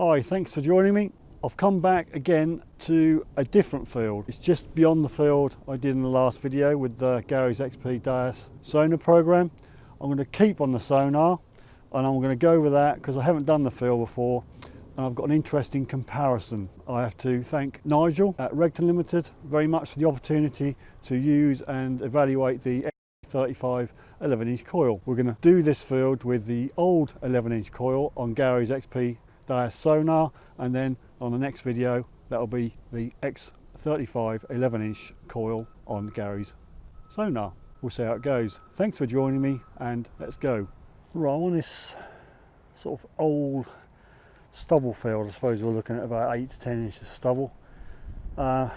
Okay, thanks for joining me. I've come back again to a different field. It's just beyond the field I did in the last video with the Gary's XP Deus sonar program. I'm going to keep on the sonar and I'm going to go over that because I haven't done the field before and I've got an interesting comparison. I have to thank Nigel at Regton Limited very much for the opportunity to use and evaluate the 35 11 inch coil. We're going to do this field with the old 11 inch coil on Gary's XP Deus sonar and then on the next video that'll be the X35 11 inch coil on Gary's sonar. We'll see how it goes. Thanks for joining me and let's go. Right, on this sort of old stubble field, I suppose we're looking at about 8 to 10 inches of stubble. Uh,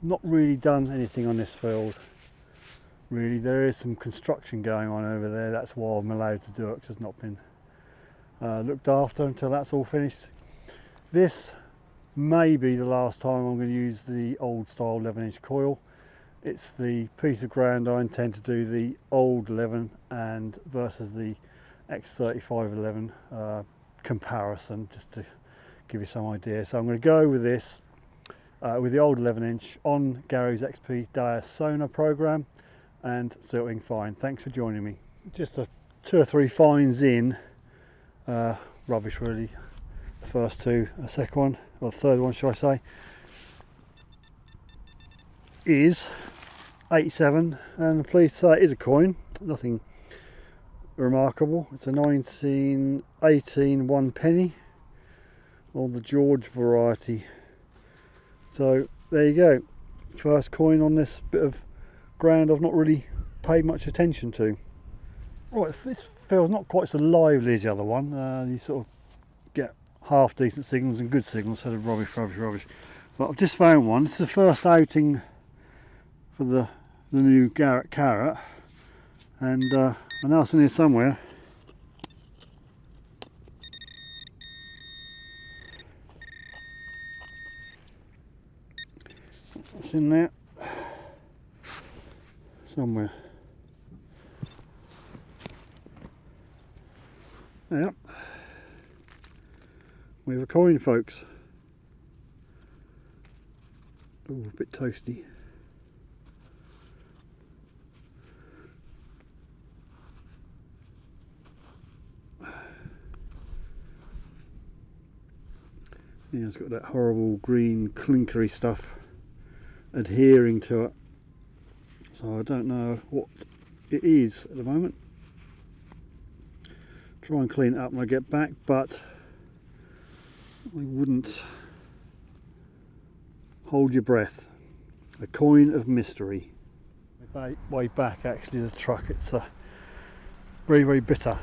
not really done anything on this field really there is some construction going on over there that's why I'm allowed to do it because it's not been uh, looked after until that's all finished this may be the last time I'm going to use the old style 11 inch coil it's the piece of ground I intend to do the old 11 and versus the X35 11 uh, comparison just to give you some idea so I'm going to go with this uh, with the old 11 inch on Gary's XP Deus Sonar program and silting fine. Thanks for joining me. Just a two or three finds in, uh, rubbish really. The first two, a second one, or the third one should I say, is 87 and please say it is a coin, nothing remarkable. It's a 1918 one penny or the George variety. So there you go, first coin on this bit of ground I've not really paid much attention to. Right, this feels not quite so lively as the other one. Uh, you sort of get half decent signals and good signals instead of rubbish, rubbish, rubbish. But I've just found one. This is the first outing for the, the new Garrett Carrot. And uh, I know it's in here somewhere. It's in there somewhere. Yep. We have a coin folks. Oh, a bit toasty. Yeah, it's got that horrible green clinkery stuff adhering to it so I don't know what it is at the moment try and clean it up when I get back but I wouldn't hold your breath. A coin of mystery. Way back actually the truck it's a very very bitter.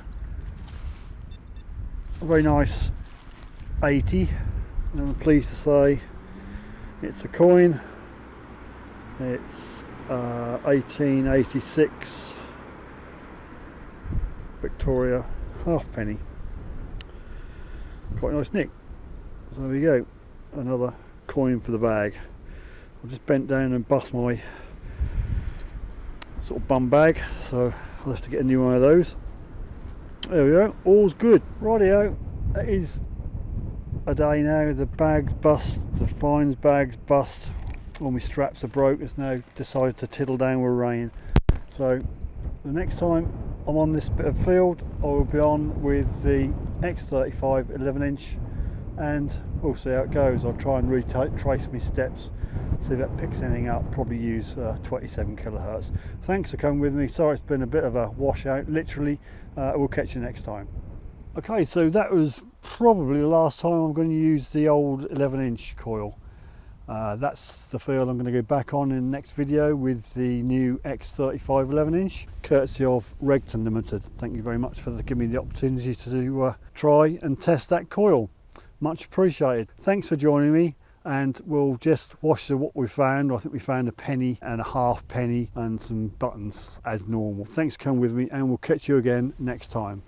A very nice 80 and I'm pleased to say it's a coin. It's uh, 1886 Victoria halfpenny. Quite nice nick. So there we go, another coin for the bag. I just bent down and bust my sort of bum bag, so I'll have to get a new one of those. There we go, all's good. Rightio, that is a day now. The bag's bust, the fines bag's bust, all my straps are broke it's now decided to tiddle down with rain so the next time I'm on this bit of field. I will be on with the X35 11 inch and we'll see how it goes. I'll try and retrace my steps see if that picks anything up. Probably use uh, 27 kilohertz. Thanks for coming with me. Sorry it's been a bit of a washout literally. Uh, we'll catch you next time. Okay so that was probably the last time I'm going to use the old 11 inch coil uh, that's the field I'm going to go back on in the next video with the new X35 11 inch courtesy of Regton Limited. Thank you very much for giving me the opportunity to uh, try and test that coil. Much appreciated. Thanks for joining me and we'll just wash through what we found. I think we found a penny and a half penny and some buttons as normal. Thanks for coming with me and we'll catch you again next time.